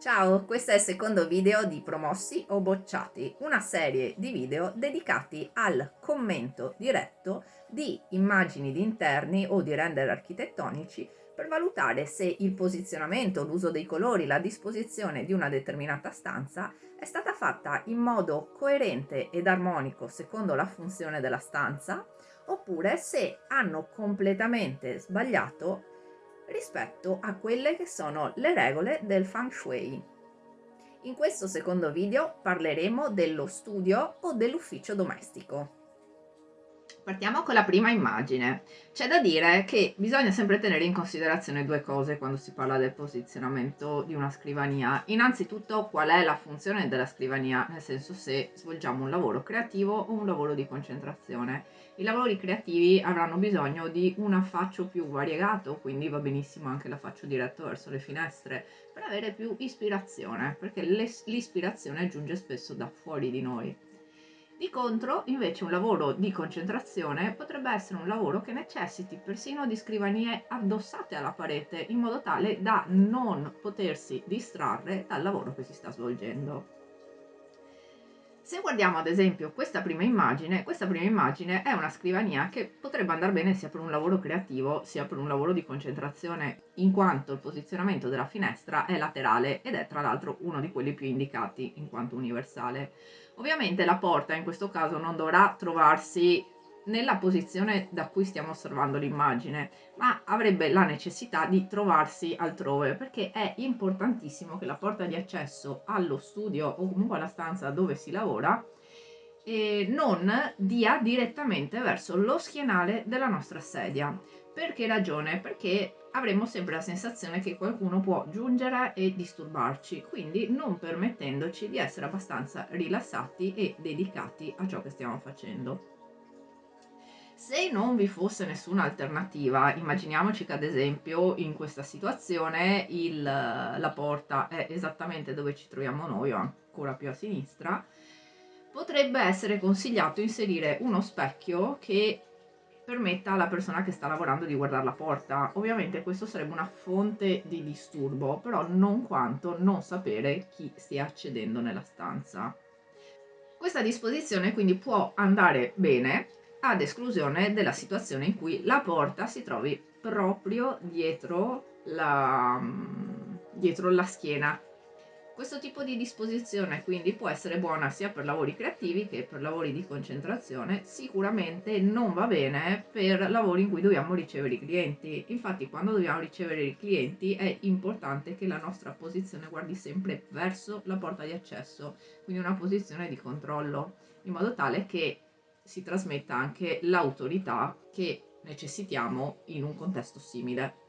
Ciao, questo è il secondo video di Promossi o Bocciati, una serie di video dedicati al commento diretto di immagini di interni o di render architettonici per valutare se il posizionamento, l'uso dei colori, la disposizione di una determinata stanza è stata fatta in modo coerente ed armonico secondo la funzione della stanza oppure se hanno completamente sbagliato rispetto a quelle che sono le regole del Feng Shui. In questo secondo video parleremo dello studio o dell'ufficio domestico. Partiamo con la prima immagine. C'è da dire che bisogna sempre tenere in considerazione due cose quando si parla del posizionamento di una scrivania. Innanzitutto qual è la funzione della scrivania, nel senso se svolgiamo un lavoro creativo o un lavoro di concentrazione. I lavori creativi avranno bisogno di un affaccio più variegato, quindi va benissimo anche l'affaccio diretto verso le finestre, per avere più ispirazione, perché l'ispirazione giunge spesso da fuori di noi. Di contro, invece, un lavoro di concentrazione potrebbe essere un lavoro che necessiti persino di scrivanie addossate alla parete, in modo tale da non potersi distrarre dal lavoro che si sta svolgendo. Se guardiamo ad esempio questa prima immagine, questa prima immagine è una scrivania che potrebbe andare bene sia per un lavoro creativo sia per un lavoro di concentrazione, in quanto il posizionamento della finestra è laterale ed è tra l'altro uno di quelli più indicati in quanto universale. Ovviamente la porta in questo caso non dovrà trovarsi nella posizione da cui stiamo osservando l'immagine, ma avrebbe la necessità di trovarsi altrove, perché è importantissimo che la porta di accesso allo studio o comunque alla stanza dove si lavora eh, non dia direttamente verso lo schienale della nostra sedia. Per che ragione? Perché avremo sempre la sensazione che qualcuno può giungere e disturbarci, quindi non permettendoci di essere abbastanza rilassati e dedicati a ciò che stiamo facendo. Se non vi fosse nessuna alternativa, immaginiamoci che ad esempio in questa situazione il, la porta è esattamente dove ci troviamo noi o ancora più a sinistra, potrebbe essere consigliato inserire uno specchio che permetta alla persona che sta lavorando di guardare la porta. Ovviamente questo sarebbe una fonte di disturbo, però non quanto non sapere chi stia accedendo nella stanza. Questa disposizione quindi può andare bene ad esclusione della situazione in cui la porta si trovi proprio dietro la, dietro la schiena questo tipo di disposizione quindi può essere buona sia per lavori creativi che per lavori di concentrazione, sicuramente non va bene per lavori in cui dobbiamo ricevere i clienti. Infatti quando dobbiamo ricevere i clienti è importante che la nostra posizione guardi sempre verso la porta di accesso, quindi una posizione di controllo, in modo tale che si trasmetta anche l'autorità che necessitiamo in un contesto simile.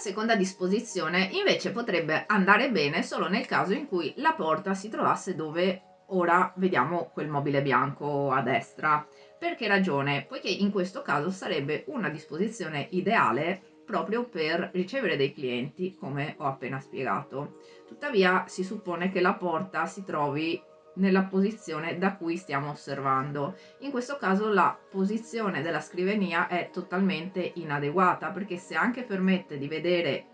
Seconda disposizione invece potrebbe andare bene solo nel caso in cui la porta si trovasse dove ora vediamo quel mobile bianco a destra. Per che ragione? Poiché in questo caso sarebbe una disposizione ideale proprio per ricevere dei clienti, come ho appena spiegato. Tuttavia si suppone che la porta si trovi nella posizione da cui stiamo osservando. In questo caso la posizione della scrivania è totalmente inadeguata perché se anche permette di vedere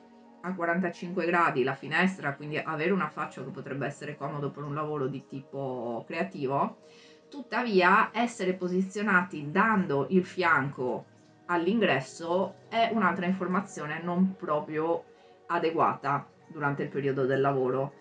a 45 gradi la finestra, quindi avere una faccia che potrebbe essere comodo per un lavoro di tipo creativo, tuttavia essere posizionati dando il fianco all'ingresso è un'altra informazione non proprio adeguata durante il periodo del lavoro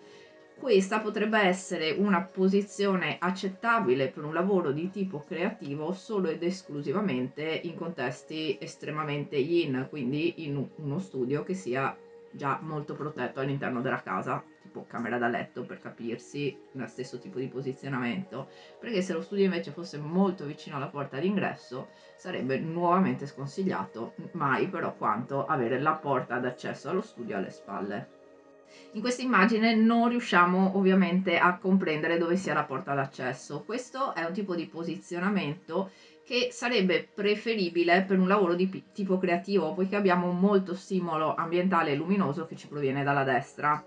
questa potrebbe essere una posizione accettabile per un lavoro di tipo creativo solo ed esclusivamente in contesti estremamente yin, quindi in uno studio che sia già molto protetto all'interno della casa, tipo camera da letto per capirsi, lo stesso tipo di posizionamento, perché se lo studio invece fosse molto vicino alla porta d'ingresso sarebbe nuovamente sconsigliato, mai però quanto avere la porta d'accesso allo studio alle spalle. In questa immagine non riusciamo ovviamente a comprendere dove sia la porta d'accesso. Questo è un tipo di posizionamento che sarebbe preferibile per un lavoro di tipo creativo, poiché abbiamo molto stimolo ambientale e luminoso che ci proviene dalla destra.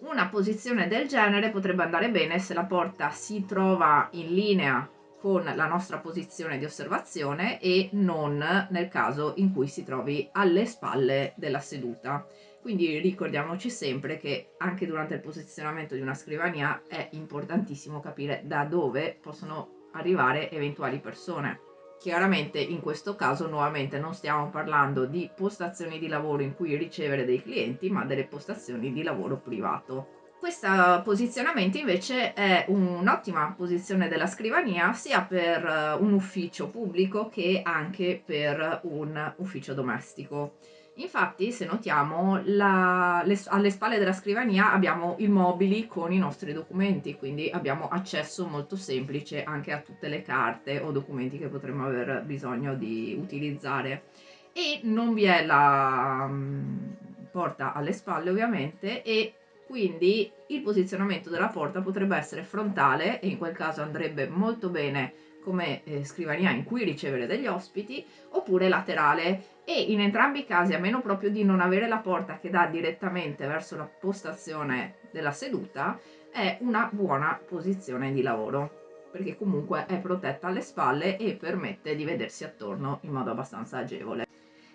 Una posizione del genere potrebbe andare bene se la porta si trova in linea con la nostra posizione di osservazione e non nel caso in cui si trovi alle spalle della seduta Quindi ricordiamoci sempre che anche durante il posizionamento di una scrivania è importantissimo capire da dove possono arrivare eventuali persone. Chiaramente in questo caso nuovamente non stiamo parlando di postazioni di lavoro in cui ricevere dei clienti, ma delle postazioni di lavoro privato. Questo posizionamento invece è un'ottima posizione della scrivania sia per eh, un ufficio pubblico che anche per un ufficio domestico. Infatti, se notiamo, la, le, alle spalle della scrivania abbiamo i mobili con i nostri documenti, quindi abbiamo accesso molto semplice anche a tutte le carte o documenti che potremmo aver bisogno di utilizzare. E non vi è la um, porta alle spalle ovviamente e quindi il posizionamento della porta potrebbe essere frontale e in quel caso andrebbe molto bene come eh, scrivania in cui ricevere degli ospiti oppure laterale e in entrambi i casi a meno proprio di non avere la porta che dà direttamente verso la postazione della seduta è una buona posizione di lavoro perché comunque è protetta alle spalle e permette di vedersi attorno in modo abbastanza agevole.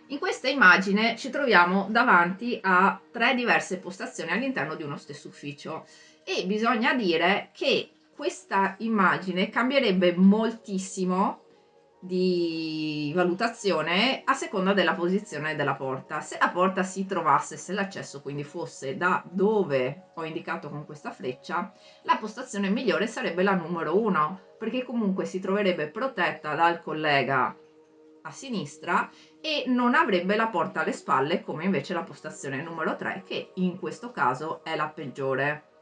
In questa immagine ci troviamo davanti a tre diverse postazioni all'interno di uno stesso ufficio e bisogna dire che questa immagine cambierebbe moltissimo di valutazione a seconda della posizione della porta. Se la porta si trovasse, se l'accesso quindi fosse da dove ho indicato con questa freccia, la postazione migliore sarebbe la numero 1, perché comunque si troverebbe protetta dal collega a sinistra e non avrebbe la porta alle spalle come invece la postazione numero 3 che in questo caso è la peggiore.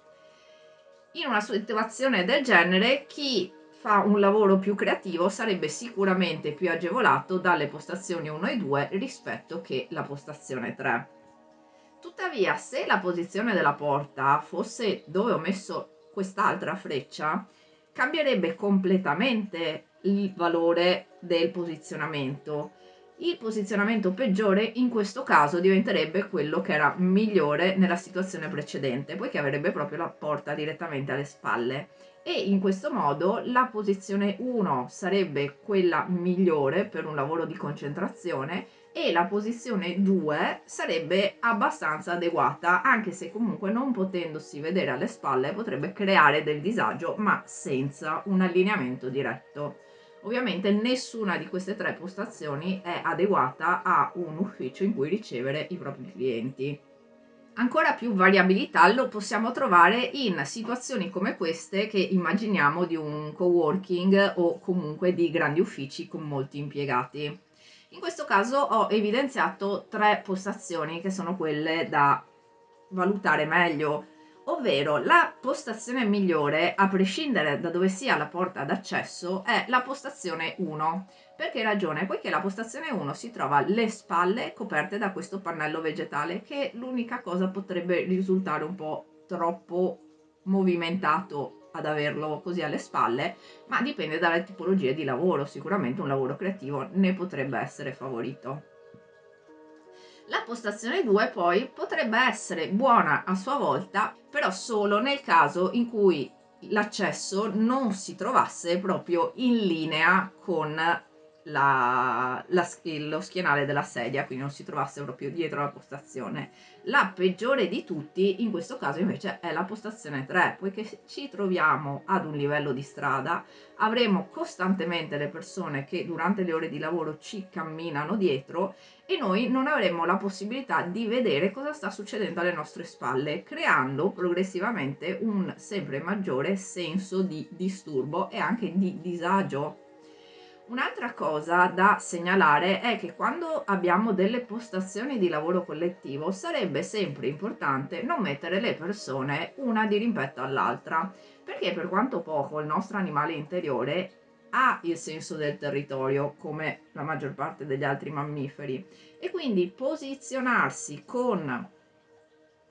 In una situazione del genere chi fa un lavoro più creativo sarebbe sicuramente più agevolato dalle postazioni 1 e 2 rispetto che la postazione 3. Tuttavia, se la posizione della porta fosse dove ho messo quest'altra freccia, cambierebbe completamente il valore del posizionamento. Il posizionamento peggiore in questo caso diventerebbe quello che era migliore nella situazione precedente, poiché avrebbe proprio la porta direttamente alle spalle e in questo modo la posizione 1 sarebbe quella migliore per un lavoro di concentrazione e la posizione 2 sarebbe abbastanza adeguata anche se comunque non potendosi vedere alle spalle potrebbe creare del disagio ma senza un allineamento diretto. Ovviamente nessuna di queste tre postazioni è adeguata a un ufficio in cui ricevere i propri clienti. Ancora più variabilità lo possiamo trovare in situazioni come queste che immaginiamo di un coworking o comunque di grandi uffici con molti impiegati. In questo caso ho evidenziato tre postazioni che sono quelle da valutare meglio ovvero la postazione migliore, a prescindere da dove sia la porta d'accesso, è la postazione 1. Per che ragione? Poiché la postazione 1 si trova alle spalle coperte da questo pannello vegetale che l'unica cosa potrebbe risultare un po' troppo movimentato ad averlo così alle spalle, ma dipende dalle tipologie di lavoro, sicuramente un lavoro creativo ne potrebbe essere favorito. La postazione 2 poi potrebbe essere buona a sua volta, però solo nel caso in cui l'accesso non si trovasse proprio in linea con la, la, lo schienale della sedia, quindi non si trovasse proprio dietro la postazione. La peggiore di tutti in questo caso invece è la postazione 3, poiché ci troviamo ad un livello di strada, avremo costantemente le persone che durante le ore di lavoro ci camminano dietro e noi non avremo la possibilità di vedere cosa sta succedendo alle nostre spalle, creando progressivamente un sempre maggiore senso di disturbo e anche di disagio Un'altra cosa da segnalare è che quando abbiamo delle postazioni di lavoro collettivo sarebbe sempre importante non mettere le persone una di rimpetto all'altra, perché per quanto poco il nostro animale interiore ha il senso del territorio come la maggior parte degli altri mammiferi. E quindi posizionarsi con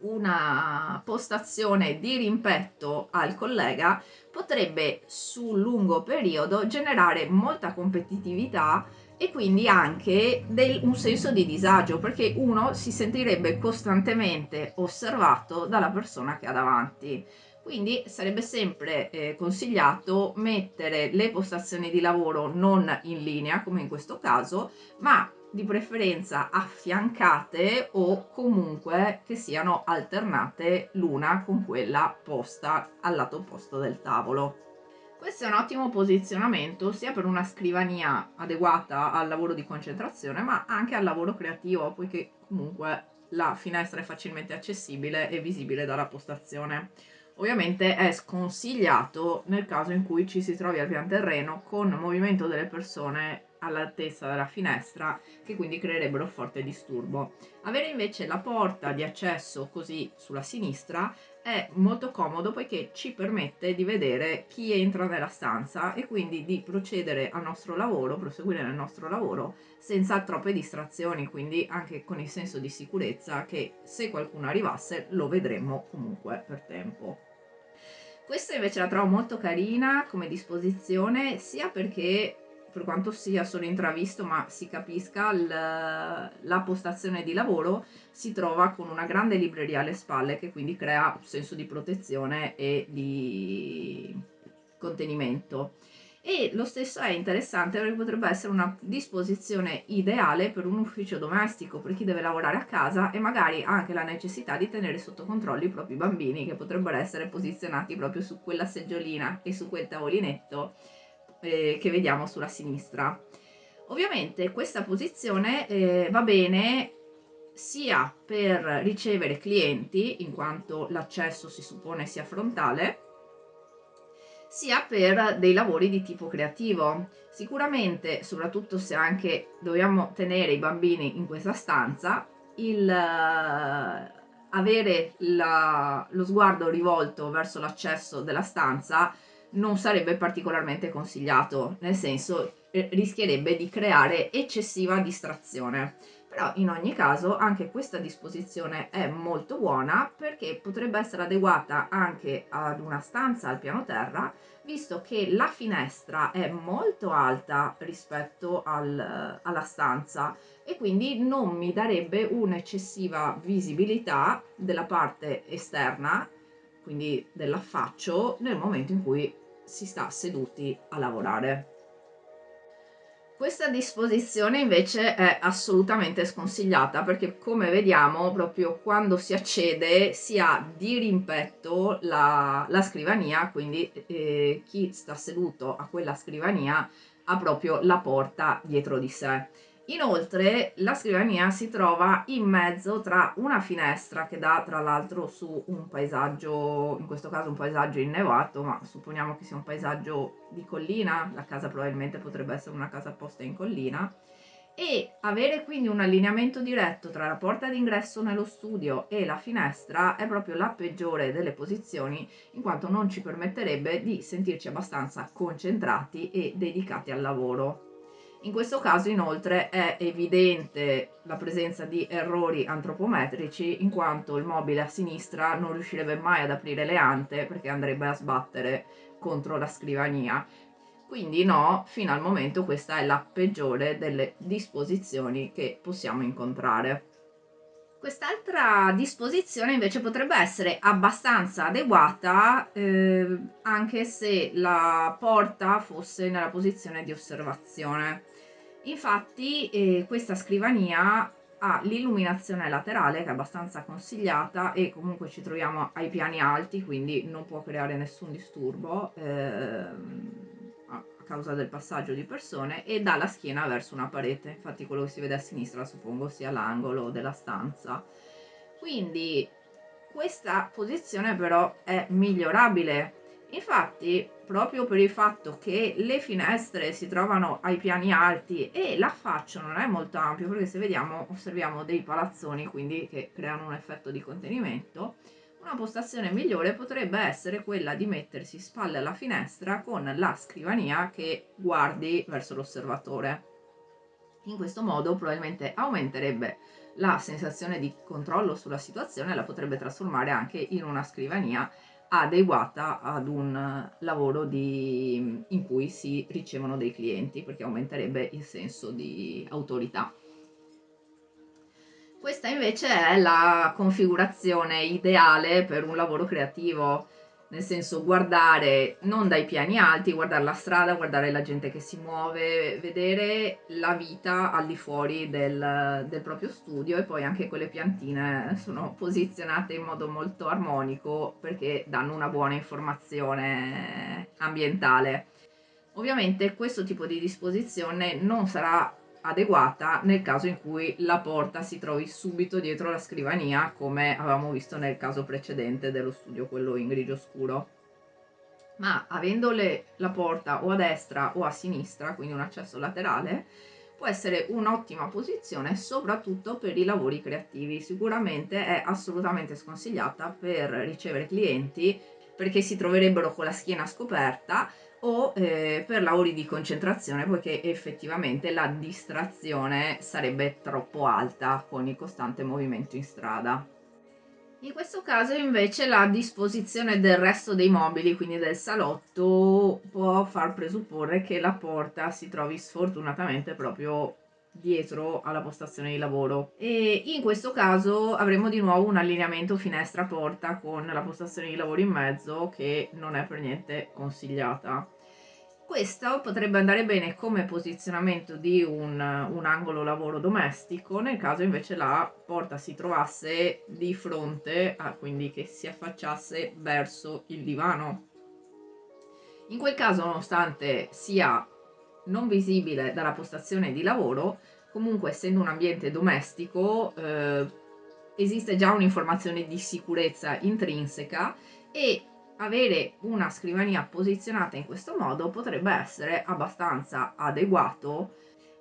una postazione di rimpetto al collega potrebbe sul lungo periodo generare molta competitività e quindi anche del, un senso di disagio perché uno si sentirebbe costantemente osservato dalla persona che ha davanti. Quindi sarebbe sempre eh, consigliato mettere le postazioni di lavoro non in linea come in questo caso ma di preferenza affiancate o comunque che siano alternate l'una con quella posta al lato opposto del tavolo. Questo è un ottimo posizionamento sia per una scrivania adeguata al lavoro di concentrazione ma anche al lavoro creativo poiché comunque la finestra è facilmente accessibile e visibile dalla postazione. Ovviamente è sconsigliato nel caso in cui ci si trovi al pian terreno con movimento delle persone all'altezza della finestra che quindi creerebbero forte disturbo. Avere invece la porta di accesso così sulla sinistra è molto comodo poiché ci permette di vedere chi entra nella stanza e quindi di procedere al nostro lavoro, proseguire nel nostro lavoro senza troppe distrazioni, quindi anche con il senso di sicurezza che se qualcuno arrivasse lo vedremmo comunque per tempo. Questa invece la trovo molto carina come disposizione sia perché per quanto sia solo intravisto ma si capisca la postazione di lavoro si trova con una grande libreria alle spalle che quindi crea un senso di protezione e di contenimento. E lo stesso è interessante perché potrebbe essere una disposizione ideale per un ufficio domestico per chi deve lavorare a casa e magari ha anche la necessità di tenere sotto controllo i propri bambini che potrebbero essere posizionati proprio su quella seggiolina e su quel tavolinetto eh, che vediamo sulla sinistra. Ovviamente questa posizione eh, va bene sia per ricevere clienti, in quanto l'accesso si suppone sia frontale, sia per dei lavori di tipo creativo. Sicuramente, soprattutto se anche dobbiamo tenere i bambini in questa stanza, il uh, avere la, lo sguardo rivolto verso l'accesso della stanza non sarebbe particolarmente consigliato, nel senso eh, rischierebbe di creare eccessiva distrazione. Però in ogni caso anche questa disposizione è molto buona perché potrebbe essere adeguata anche ad una stanza al piano terra visto che la finestra è molto alta rispetto al, alla stanza e quindi non mi darebbe un'eccessiva visibilità della parte esterna quindi dell'affaccio nel momento in cui si sta seduti a lavorare. Questa disposizione invece è assolutamente sconsigliata perché come vediamo proprio quando si accede si ha di rimpetto la, la scrivania, quindi eh, chi sta seduto a quella scrivania ha proprio la porta dietro di sé. Inoltre la scrivania si trova in mezzo tra una finestra che dà tra l'altro su un paesaggio, in questo caso un paesaggio innevato, ma supponiamo che sia un paesaggio di collina, la casa probabilmente potrebbe essere una casa posta in collina, e avere quindi un allineamento diretto tra la porta d'ingresso nello studio e la finestra è proprio la peggiore delle posizioni in quanto non ci permetterebbe di sentirci abbastanza concentrati e dedicati al lavoro. In questo caso inoltre è evidente la presenza di errori antropometrici in quanto il mobile a sinistra non riuscirebbe mai ad aprire le ante perché andrebbe a sbattere contro la scrivania. Quindi no, fino al momento questa è la peggiore delle disposizioni che possiamo incontrare. Quest'altra disposizione invece potrebbe essere abbastanza adeguata eh, anche se la porta fosse nella posizione di osservazione. Infatti eh, questa scrivania ha l'illuminazione laterale che è abbastanza consigliata e comunque ci troviamo ai piani alti quindi non può creare nessun disturbo eh, causa del passaggio di persone e dà la schiena verso una parete. Infatti quello che si vede a sinistra suppongo sia l'angolo della stanza. Quindi questa posizione però è migliorabile. Infatti, proprio per il fatto che le finestre si trovano ai piani alti e l'affaccio non è molto ampio, perché se vediamo osserviamo dei palazzoni, quindi che creano un effetto di contenimento, una postazione migliore potrebbe essere quella di mettersi spalle alla finestra con la scrivania che guardi verso l'osservatore. In questo modo probabilmente aumenterebbe la sensazione di controllo sulla situazione e la potrebbe trasformare anche in una scrivania adeguata ad un lavoro di, in cui si ricevono dei clienti perché aumenterebbe il senso di autorità. Questa invece è la configurazione ideale per un lavoro creativo. nel senso guardare non dai piani alti, guardare la strada, guardare la gente che si muove, vedere la vita al di fuori del, del, proprio studio e poi anche quelle piantine sono posizionate in modo molto armonico perché danno una buona informazione ambientale. Ovviamente questo tipo di disposizione non sarà adeguata nel caso in cui la porta si trovi subito dietro la scrivania come avevamo visto nel caso precedente dello studio quello in grigio scuro. Ma avendo la porta o a destra o a sinistra quindi un accesso laterale può essere un'ottima posizione soprattutto per i lavori creativi. Sicuramente è assolutamente sconsigliata per ricevere clienti perché si troverebbero con la schiena scoperta o eh, per lavori di concentrazione poiché effettivamente la distrazione sarebbe troppo alta con il costante movimento in strada. In questo caso invece la disposizione del resto dei mobili, quindi del salotto, può far presupporre che la porta si trovi sfortunatamente proprio dietro alla postazione di lavoro. E in questo caso avremo di nuovo un allineamento finestra porta con la postazione di lavoro in mezzo che non è per niente consigliata. Questo potrebbe andare bene come posizionamento di un, un, angolo lavoro domestico nel caso invece la porta si trovasse di fronte a quindi che si affacciasse verso il divano. In quel caso nonostante sia non visibile dalla postazione di lavoro, comunque essendo un ambiente domestico eh, esiste già un'informazione di sicurezza intrinseca e avere una scrivania posizionata in questo modo potrebbe essere abbastanza adeguato.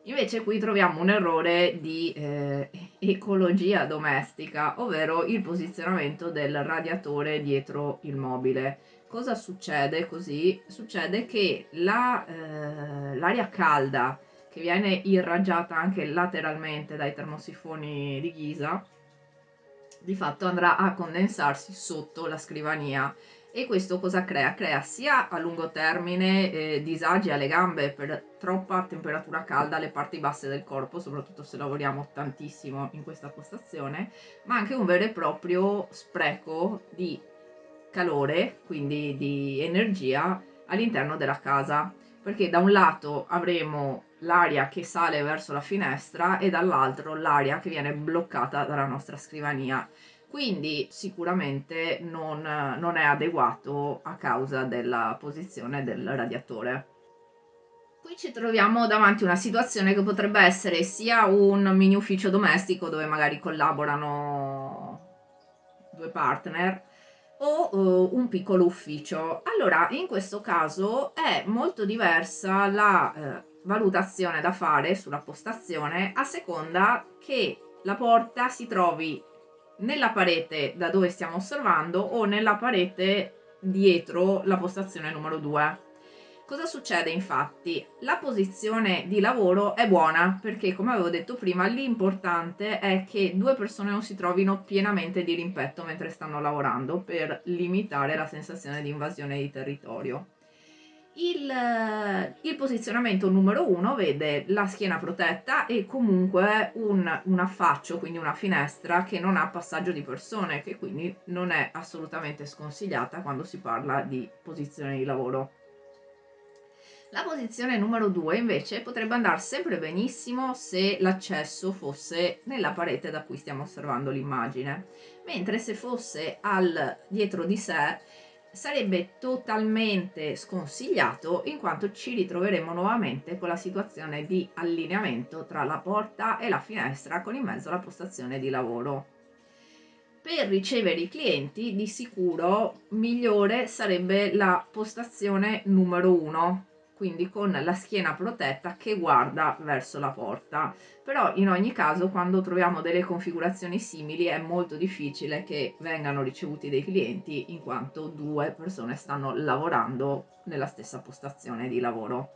Invece qui troviamo un errore di eh, ecologia domestica ovvero il posizionamento del radiatore dietro il mobile cosa succede così? Succede che l'aria eh, calda che viene irraggiata anche lateralmente dai termosifoni di ghisa di fatto andrà a condensarsi sotto la scrivania e questo cosa crea? Crea sia a lungo termine eh, disagi alle gambe per troppa temperatura calda alle parti basse del corpo, soprattutto se lavoriamo tantissimo in questa postazione, ma anche un vero e proprio spreco di calore, quindi di energia all'interno della casa, perché da un lato avremo l'aria che sale verso la finestra e dall'altro l'aria che viene bloccata dalla nostra scrivania. Quindi sicuramente non, non è adeguato a causa della posizione del radiatore. Qui ci troviamo davanti a una situazione che potrebbe essere sia un mini ufficio domestico dove magari collaborano due partner o uh, un piccolo ufficio. Allora, in questo caso è molto diversa la eh, valutazione da fare sulla postazione a seconda che la porta si trovi nella parete da dove stiamo osservando o nella parete dietro la postazione numero 2. Cosa succede infatti? La posizione di lavoro è buona perché come avevo detto prima l'importante è che due persone non si trovino pienamente di rimpetto mentre stanno lavorando per limitare la sensazione di invasione di territorio. Il, il, posizionamento numero uno vede la schiena protetta e comunque un, un, affaccio, quindi una finestra che non ha passaggio di persone, che quindi non è assolutamente sconsigliata quando si parla di posizione di lavoro. La posizione numero 2 invece potrebbe andare sempre benissimo se l'accesso fosse nella parete da cui stiamo osservando l'immagine, mentre se fosse al dietro di sé sarebbe totalmente sconsigliato in quanto ci ritroveremo nuovamente con la situazione di allineamento tra la porta e la finestra con in mezzo la postazione di lavoro. Per ricevere i clienti di sicuro migliore sarebbe la postazione numero 1 quindi con la schiena protetta che guarda verso la porta. Però in ogni caso quando troviamo delle configurazioni simili è molto difficile che vengano ricevuti dei clienti in quanto due persone stanno lavorando nella stessa postazione di lavoro.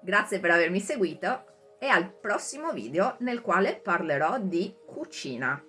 Grazie per avermi seguito e al prossimo video nel quale parlerò di cucina